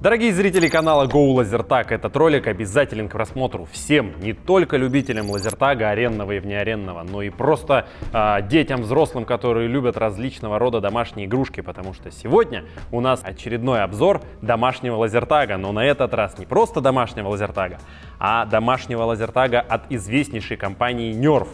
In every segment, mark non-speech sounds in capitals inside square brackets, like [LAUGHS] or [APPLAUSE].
Дорогие зрители канала Go LaserTag, этот ролик обязателен к просмотру всем, не только любителям лазертага, аренного и внеаренного, но и просто э, детям, взрослым, которые любят различного рода домашние игрушки, потому что сегодня у нас очередной обзор домашнего лазертага, но на этот раз не просто домашнего лазертага, а домашнего лазертага от известнейшей компании Nerf.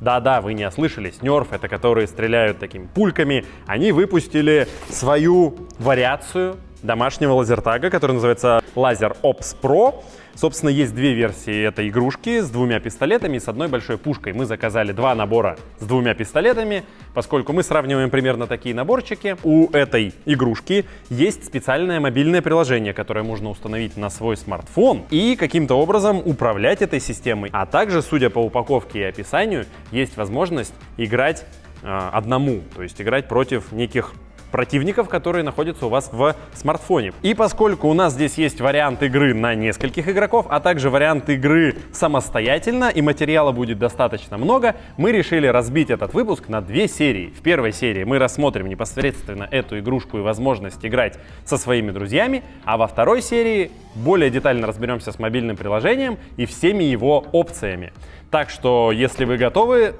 Да-да, вы не ослышались, Nerf, это которые стреляют такими пульками, они выпустили свою вариацию домашнего лазертага, который называется Laser Ops Pro. Собственно, есть две версии этой игрушки с двумя пистолетами и с одной большой пушкой. Мы заказали два набора с двумя пистолетами, поскольку мы сравниваем примерно такие наборчики. У этой игрушки есть специальное мобильное приложение, которое можно установить на свой смартфон и каким-то образом управлять этой системой. А также, судя по упаковке и описанию, есть возможность играть э, одному, то есть играть против неких противников, которые находятся у вас в смартфоне. И поскольку у нас здесь есть вариант игры на нескольких игроков, а также вариант игры самостоятельно, и материала будет достаточно много, мы решили разбить этот выпуск на две серии. В первой серии мы рассмотрим непосредственно эту игрушку и возможность играть со своими друзьями, а во второй серии более детально разберемся с мобильным приложением и всеми его опциями. Так что, если вы готовы...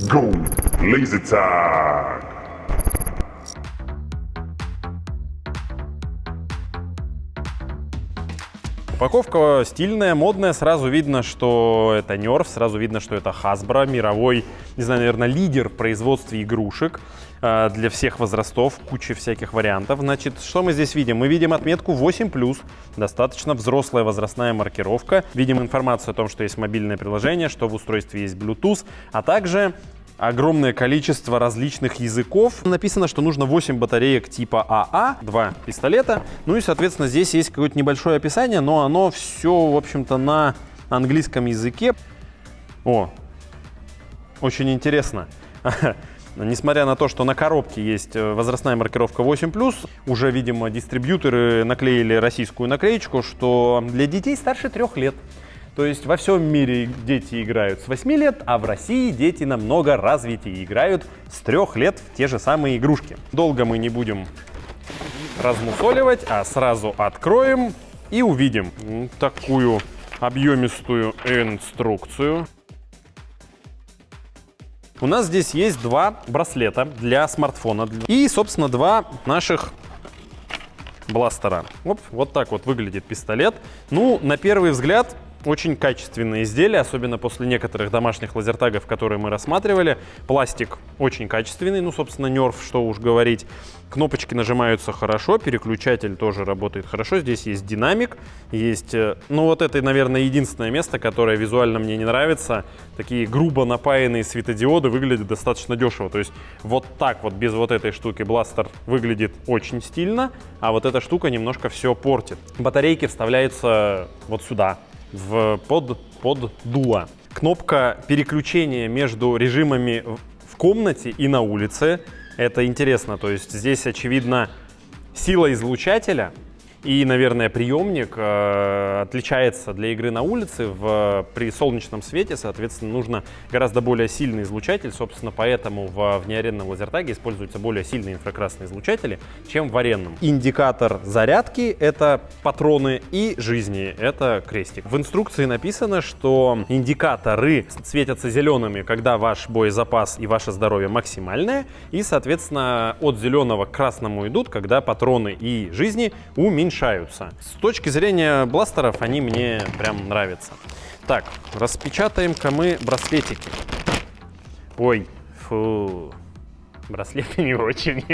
Go! Lazy Tag! Упаковка стильная, модная, сразу видно, что это Nerf, сразу видно, что это Hasbro, мировой, не знаю, наверное, лидер в производстве игрушек э, для всех возрастов, куча всяких вариантов. Значит, что мы здесь видим? Мы видим отметку 8+, достаточно взрослая возрастная маркировка. Видим информацию о том, что есть мобильное приложение, что в устройстве есть Bluetooth, а также огромное количество различных языков. Написано, что нужно 8 батареек типа АА, 2 пистолета. Ну и, соответственно, здесь есть какое-то небольшое описание, но оно все, в общем-то, на английском языке. О, очень интересно. [LAUGHS] Несмотря на то, что на коробке есть э, возрастная маркировка 8+, уже, видимо, дистрибьюторы наклеили российскую наклеечку, что для детей старше трех лет. То есть во всем мире дети играют с 8 лет, а в России дети намного развитее играют с 3 лет в те же самые игрушки. Долго мы не будем размусоливать, а сразу откроем и увидим такую объемистую инструкцию. У нас здесь есть два браслета для смартфона и, собственно, два наших бластера. Оп, вот так вот выглядит пистолет. Ну, на первый взгляд, очень качественные изделия, особенно после некоторых домашних лазертагов, которые мы рассматривали. Пластик очень качественный, ну, собственно, Nerf, что уж говорить. Кнопочки нажимаются хорошо, переключатель тоже работает хорошо. Здесь есть динамик, есть... Э, ну, вот это, наверное, единственное место, которое визуально мне не нравится. Такие грубо напаянные светодиоды выглядят достаточно дешево. То есть вот так вот, без вот этой штуки, бластер выглядит очень стильно, а вот эта штука немножко все портит. Батарейки вставляются вот сюда, в, под, под дуло. Кнопка переключения между режимами в комнате и на улице. Это интересно, то есть здесь, очевидно, сила излучателя и, наверное, приемник э, отличается для игры на улице. В, при солнечном свете, соответственно, нужно гораздо более сильный излучатель. Собственно, поэтому в внеаренном лазертаге используются более сильные инфракрасные излучатели, чем в аренном. Индикатор зарядки — это патроны, и жизни — это крестик. В инструкции написано, что индикаторы светятся зелеными, когда ваш боезапас и ваше здоровье максимальное, и, соответственно, от зеленого к красному идут, когда патроны и жизни уменьшаются уменьшаются. С точки зрения бластеров они мне прям нравятся. Так, распечатаем-ка мы браслетики. Ой, фу, браслеты [LAUGHS] не очень.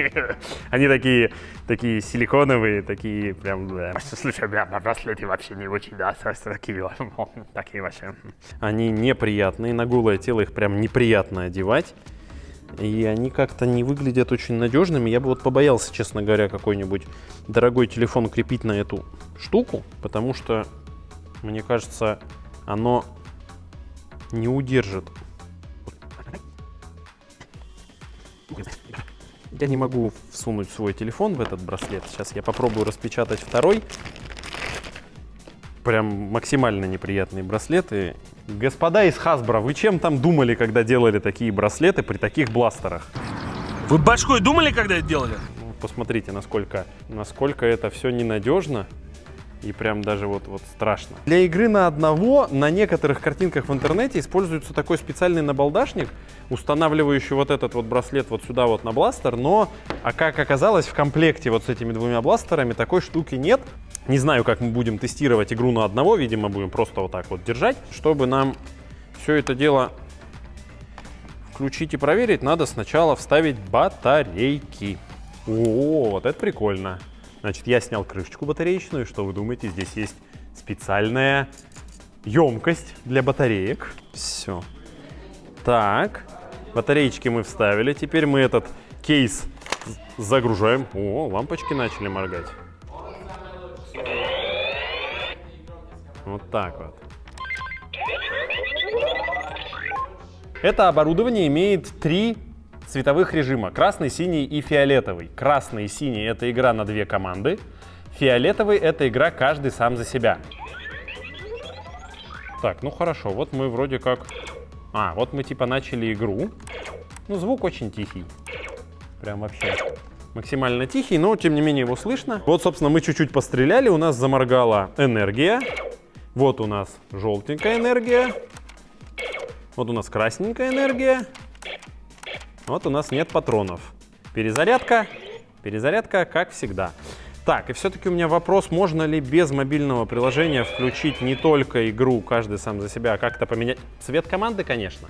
Они такие, такие силиконовые, такие прям... Да. Слушай, бля, браслеты вообще не очень, да, такие, [LAUGHS] такие вообще. Они неприятные, на голое тело их прям неприятно одевать. И они как-то не выглядят очень надежными. Я бы вот побоялся, честно говоря, какой-нибудь дорогой телефон крепить на эту штуку, потому что, мне кажется, оно не удержит. Я не могу всунуть свой телефон в этот браслет. Сейчас я попробую распечатать второй. Прям максимально неприятные браслеты. Господа из Hasbro, вы чем там думали, когда делали такие браслеты при таких бластерах? Вы башкой думали, когда это делали? Ну, посмотрите, насколько, насколько это все ненадежно. И прям даже вот, вот страшно. Для игры на одного на некоторых картинках в интернете используется такой специальный набалдашник, устанавливающий вот этот вот браслет вот сюда вот на бластер, но, а как оказалось, в комплекте вот с этими двумя бластерами такой штуки нет. Не знаю, как мы будем тестировать игру на одного, видимо, будем просто вот так вот держать. Чтобы нам все это дело включить и проверить, надо сначала вставить батарейки. О, вот это прикольно. Значит, я снял крышечку батареечную. Что вы думаете? Здесь есть специальная емкость для батареек. Все. Так, батареечки мы вставили. Теперь мы этот кейс загружаем. О, лампочки начали моргать. Вот так вот. Это оборудование имеет три цветовых режима. Красный, синий и фиолетовый. Красный и синий — это игра на две команды. Фиолетовый — это игра каждый сам за себя. Так, ну хорошо, вот мы вроде как... А, вот мы типа начали игру. Ну, звук очень тихий. Прям вообще максимально тихий, но тем не менее его слышно. Вот, собственно, мы чуть-чуть постреляли, у нас заморгала энергия. Вот у нас желтенькая энергия. Вот у нас красненькая энергия. Вот у нас нет патронов. Перезарядка. Перезарядка, как всегда. Так, и все-таки у меня вопрос, можно ли без мобильного приложения включить не только игру «Каждый сам за себя», а как-то поменять цвет команды, конечно.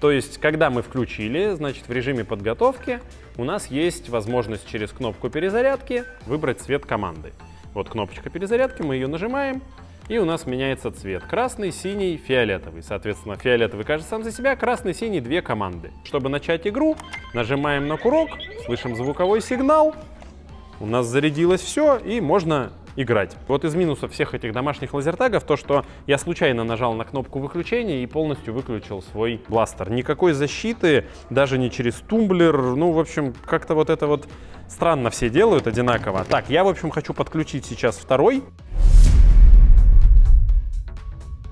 То есть, когда мы включили, значит, в режиме подготовки у нас есть возможность через кнопку перезарядки выбрать цвет команды. Вот кнопочка перезарядки, мы ее нажимаем, и у нас меняется цвет. Красный, синий, фиолетовый. Соответственно, фиолетовый кажется сам за себя, красный, синий — две команды. Чтобы начать игру, нажимаем на курок, слышим звуковой сигнал, у нас зарядилось все, и можно играть. Вот из минусов всех этих домашних лазертагов то, что я случайно нажал на кнопку выключения и полностью выключил свой бластер. Никакой защиты, даже не через тумблер. Ну, в общем, как-то вот это вот странно все делают одинаково. Так, я, в общем, хочу подключить сейчас второй.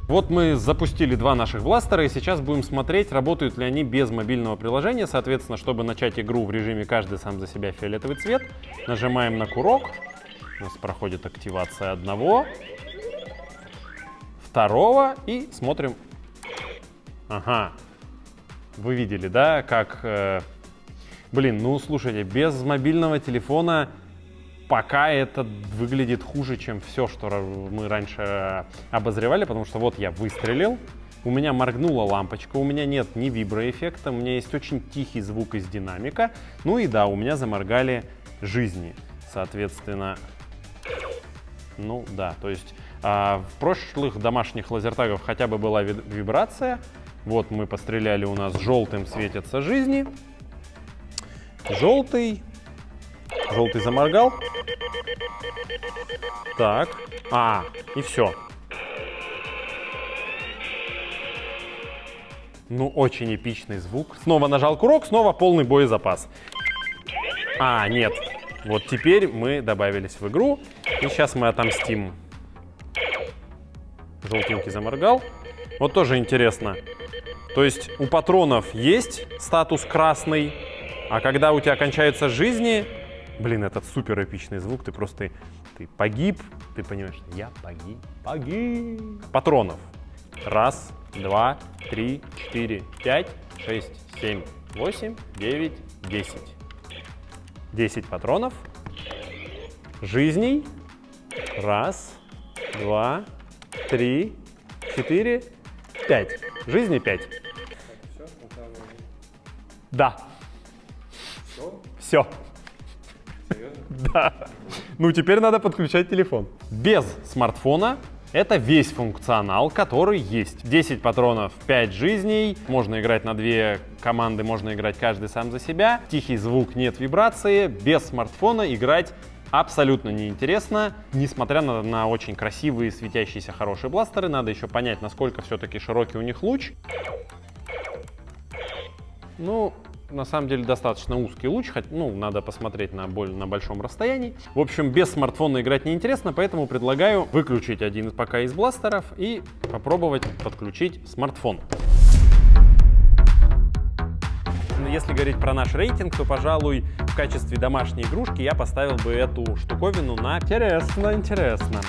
Вот мы запустили два наших бластера, и сейчас будем смотреть, работают ли они без мобильного приложения. Соответственно, чтобы начать игру в режиме «Каждый сам за себя фиолетовый цвет», нажимаем на курок. У нас проходит активация одного, второго, и смотрим. Ага, вы видели, да, как... Э... Блин, ну слушайте, без мобильного телефона пока это выглядит хуже, чем все, что мы раньше обозревали, потому что вот я выстрелил, у меня моргнула лампочка, у меня нет ни виброэффекта, у меня есть очень тихий звук из динамика, ну и да, у меня заморгали жизни, соответственно, ну да, то есть а, в прошлых домашних лазертагах хотя бы была вибрация, вот мы постреляли, у нас желтым светятся жизни, желтый, желтый заморгал, так. А, и все. Ну, очень эпичный звук. Снова нажал курок, снова полный боезапас. А, нет. Вот теперь мы добавились в игру. И сейчас мы отомстим. Желтенький заморгал. Вот тоже интересно. То есть у патронов есть статус красный, а когда у тебя кончаются жизни, блин, этот супер эпичный звук, ты просто ты погиб, ты понимаешь, я погиб, погиб. Патронов. Раз, два, три, четыре, пять, шесть, семь, восемь, девять, десять. Десять патронов. Жизней. Раз, два, три, четыре, пять. Жизни пять. Да. Все? Все. Да. Ну, теперь надо подключать телефон. Без смартфона это весь функционал, который есть. 10 патронов, 5 жизней, можно играть на две команды, можно играть каждый сам за себя. Тихий звук, нет вибрации. Без смартфона играть абсолютно неинтересно. Несмотря на, на очень красивые, светящиеся, хорошие бластеры, надо еще понять, насколько все-таки широкий у них луч. Ну, на самом деле достаточно узкий луч, хоть, ну, надо посмотреть на, боль, на большом расстоянии. В общем, без смартфона играть неинтересно, поэтому предлагаю выключить один пока из бластеров и попробовать подключить смартфон. Если говорить про наш рейтинг, то, пожалуй, в качестве домашней игрушки я поставил бы эту штуковину на интересно, интересно.